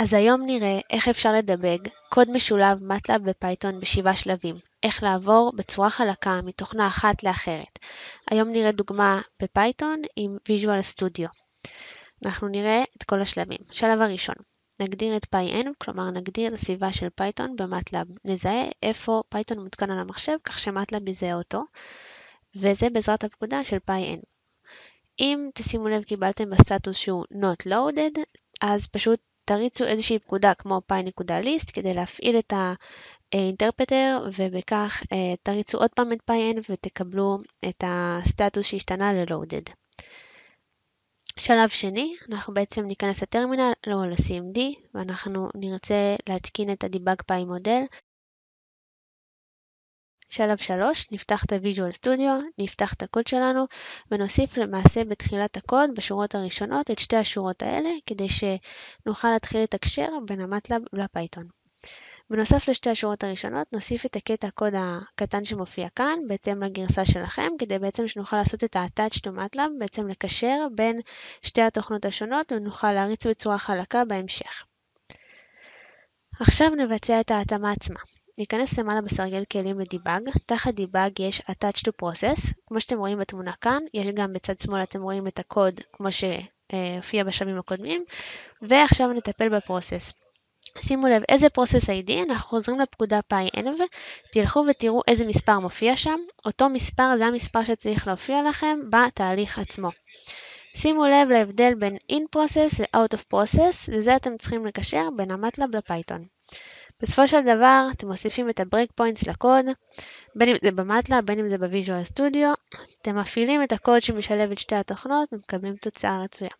אז היום נראה איך אפשר לדבג קוד משולב MATLAB ופייתון בשבעה שלבים, איך לעבור בצורה חלקה מתוכנה אחת לאחרת. היום נראה דוגמה בפייתון עם Visual Studio. אנחנו נראה את כל השלבים. שלב הראשון, נגדיר את PyEnv, כלומר נגדיר את הסביבה של פייתון במטלאב. נזהה איפה פייתון מותקן על המחשב, כך שמטלאב יזהה אותו, וזה בעזרת הפקודה של PyEnv. אם תשימו לב קיבלתם בסטטוס שהוא Not Loaded, אז פשוט תריצו איזושהי פקודה כמו py.list כדי להפעיל את האינטרפטר ובכך אה, תריצו עוד פעם את pyn ותקבלו את הסטטוס שהשתנה ל-loaded. שלב שני, אנחנו בעצם ניכנס לטרמינל או ל-CMD ואנחנו נרצה להתקין את ה-debug py מודל שלב 3, נפתח את ה-Visual Studio, נפתח את הקוד שלנו ונוסיף למעשה בתחילת הקוד, בשורות הראשונות, את שתי השורות האלה, כדי שנוכל להתחיל לתקשר בין המטלב לפייתון. בנוסף לשתי השורות הראשונות, נוסיף את הקטע הקוד הקטן שמופיע כאן, בהתאם לגרסה שלכם, כדי בעצם שנוכל לעשות את ה-attach to MATLAB, בעצם לקשר בין שתי התוכנות השונות ונוכל להריץ בצורה חלקה בהמשך. עכשיו נבצע את ההתאמה עצמה. ניכנס למעלה בסרגל כלים לדיבאג, תחת דיבאג יש Attach to Process, כמו שאתם רואים בתמונה כאן, יש גם בצד שמאל אתם רואים את הקוד כמו שהופיע בשלבים הקודמים, ועכשיו נטפל בפרוסס. שימו לב איזה פרוסס ID, אנחנו חוזרים לפקודה PyEnv, תלכו ותראו איזה מספר מופיע שם, אותו מספר זה המספר שצריך להופיע לכם בתהליך עצמו. שימו לב להבדל בין in process ל-out of process, לזה אתם צריכים לקשר בין המטלב לפייתון. בסופו של דבר אתם מוסיפים את ה breakpoints לקוד, בין אם זה במטלאב, בין אם זה ב Visual Studio, אתם מפעילים את הקוד שמשלב את שתי התוכנות ומקבלים תוצאה רצויה.